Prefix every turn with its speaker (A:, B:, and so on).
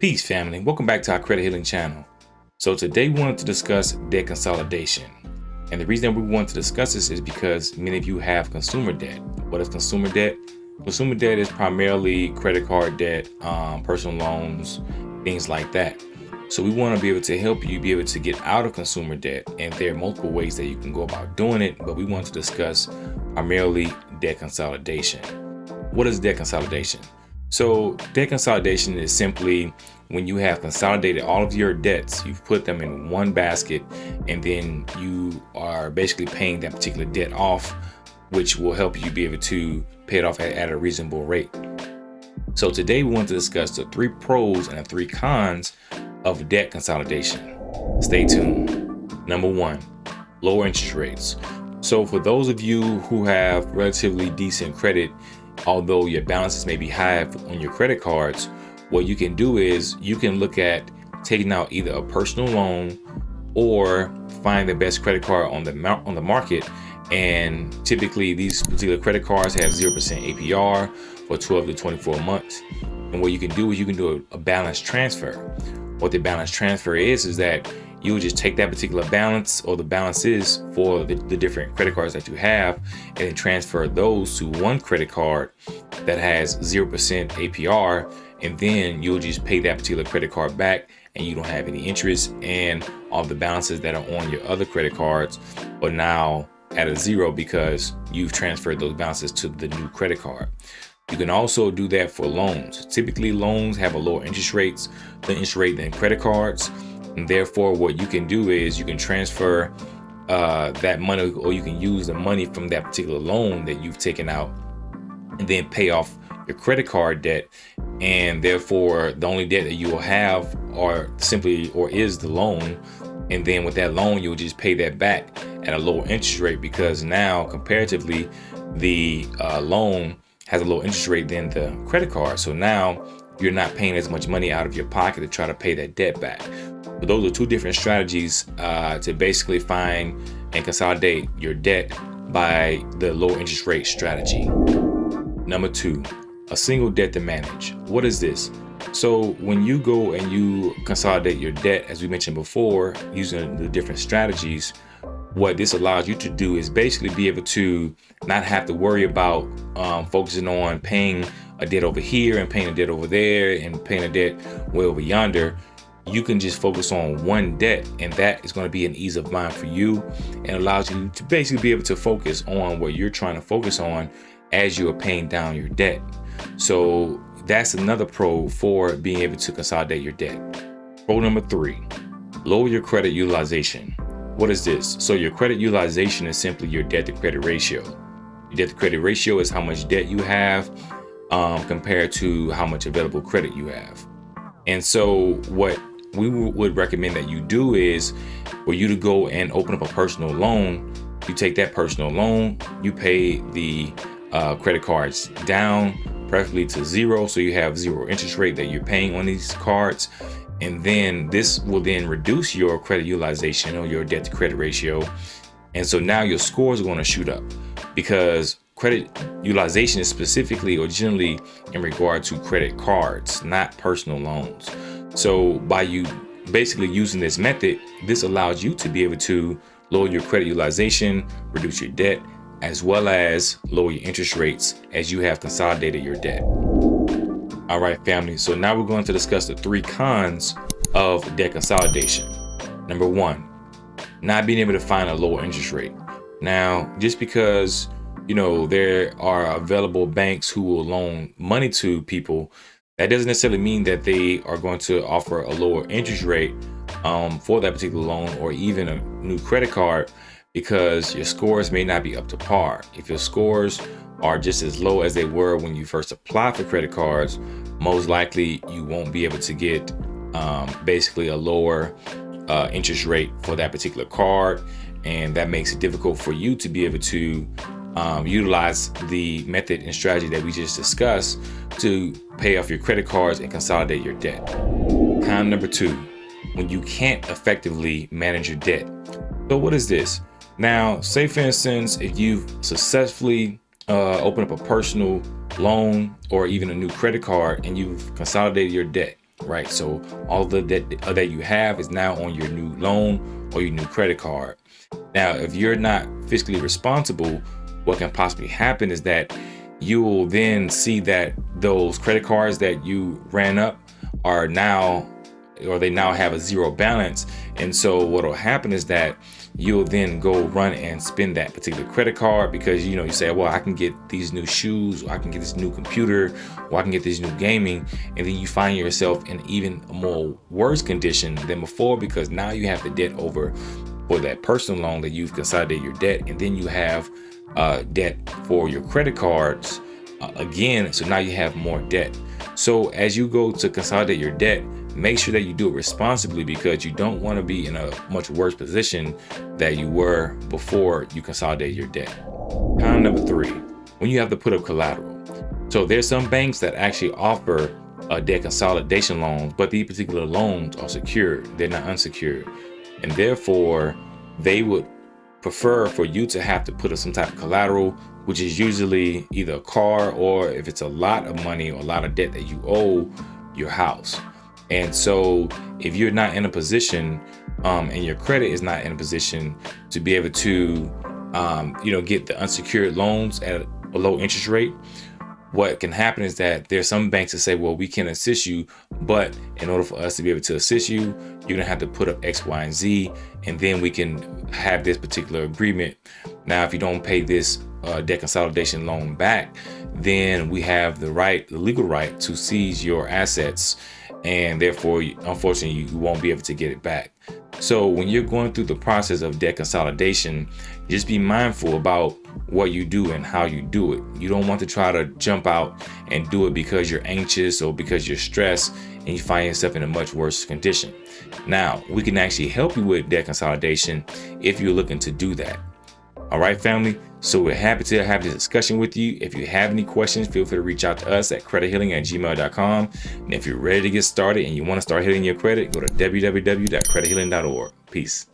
A: Peace family, welcome back to our credit healing channel. So today we wanted to discuss debt consolidation. And the reason we want to discuss this is because many of you have consumer debt. What is consumer debt? Consumer debt is primarily credit card debt, um, personal loans, things like that. So we want to be able to help you be able to get out of consumer debt. And there are multiple ways that you can go about doing it, but we want to discuss primarily debt consolidation. What is debt consolidation? So debt consolidation is simply when you have consolidated all of your debts, you've put them in one basket, and then you are basically paying that particular debt off, which will help you be able to pay it off at, at a reasonable rate. So today we want to discuss the three pros and the three cons of debt consolidation. Stay tuned. Number one, lower interest rates. So for those of you who have relatively decent credit, although your balances may be high on your credit cards, what you can do is you can look at taking out either a personal loan or find the best credit card on the on the market. And typically these particular credit cards have 0% APR for 12 to 24 months. And what you can do is you can do a, a balance transfer. What the balance transfer is, is that you would just take that particular balance or the balances for the, the, different credit cards that you have and then transfer those to one credit card that has 0% APR and then you'll just pay that particular credit card back and you don't have any interest and all the balances that are on your other credit cards are now at a zero because you've transferred those balances to the new credit card. You can also do that for loans. Typically loans have a lower interest rates, the interest rate than credit cards. And therefore, what you can do is you can transfer uh, that money or you can use the money from that particular loan that you've taken out and then pay off your credit card debt. And therefore, the only debt that you will have are simply or is the loan. And then with that loan, you'll just pay that back at a lower interest rate because now comparatively, the uh, loan has a lower interest rate than the credit card. So now you're not paying as much money out of your pocket to try to pay that debt back. But those are two different strategies uh, to basically find and consolidate your debt by the low interest rate strategy. Number two, a single debt to manage. What is this? So when you go and you consolidate your debt, as we mentioned before, using the different strategies, what this allows you to do is basically be able to not have to worry about um, focusing on paying a debt over here and paying a debt over there and paying a debt way over yonder you can just focus on one debt and that is going to be an ease of mind for you and allows you to basically be able to focus on what you're trying to focus on as you are paying down your debt. So that's another pro for being able to consolidate your debt. Pro number three, lower your credit utilization. What is this? So your credit utilization is simply your debt to credit ratio. Your debt to credit ratio is how much debt you have um, compared to how much available credit you have. And so what we would recommend that you do is for you to go and open up a personal loan. You take that personal loan, you pay the uh, credit cards down, preferably to zero. So you have zero interest rate that you're paying on these cards. And then this will then reduce your credit utilization or your debt to credit ratio. And so now your scores are going to shoot up because credit utilization is specifically or generally in regard to credit cards, not personal loans. So by you basically using this method, this allows you to be able to lower your credit utilization, reduce your debt, as well as lower your interest rates as you have consolidated your debt. All right, family. So now we're going to discuss the three cons of debt consolidation. Number one, not being able to find a lower interest rate. Now, just because, you know, there are available banks who will loan money to people that doesn't necessarily mean that they are going to offer a lower interest rate um, for that particular loan or even a new credit card because your scores may not be up to par. If your scores are just as low as they were when you first applied for credit cards, most likely you won't be able to get um, basically a lower uh, interest rate for that particular card. And that makes it difficult for you to be able to um, utilize the method and strategy that we just discussed to pay off your credit cards and consolidate your debt. Con number two, when you can't effectively manage your debt. So what is this? Now, say for instance, if you've successfully uh, opened up a personal loan or even a new credit card and you've consolidated your debt right? So all the debt that you have is now on your new loan or your new credit card. Now, if you're not fiscally responsible, what can possibly happen is that you will then see that those credit cards that you ran up are now or they now have a zero balance. And so what will happen is that you'll then go run and spend that particular credit card because you know you say well I can get these new shoes I can get this new computer or I can get this new gaming and then you find yourself in even more worse condition than before because now you have the debt over for that personal loan that you've consolidated your debt and then you have uh, debt for your credit cards uh, again so now you have more debt so as you go to consolidate your debt make sure that you do it responsibly because you don't want to be in a much worse position that you were before you consolidate your debt. Con number three, when you have to put up collateral. So there's some banks that actually offer a debt consolidation loans, but these particular loans are secured. They're not unsecured. And therefore, they would prefer for you to have to put up some type of collateral, which is usually either a car or if it's a lot of money or a lot of debt that you owe your house. And so if you're not in a position um, and your credit is not in a position to be able to, um, you know, get the unsecured loans at a low interest rate, what can happen is that there's some banks that say, well, we can assist you, but in order for us to be able to assist you, you're gonna have to put up X, Y, and Z, and then we can have this particular agreement. Now, if you don't pay this uh, debt consolidation loan back, then we have the right, the legal right to seize your assets and therefore unfortunately you won't be able to get it back so when you're going through the process of debt consolidation just be mindful about what you do and how you do it. You don't want to try to jump out and do it because you're anxious or because you're stressed and you find yourself in a much worse condition. Now we can actually help you with debt consolidation if you're looking to do that. All right, family. So we're happy to have this discussion with you. If you have any questions, feel free to reach out to us at credithealing at gmail.com. And if you're ready to get started and you want to start hitting your credit, go to www.credithealing.org. Peace.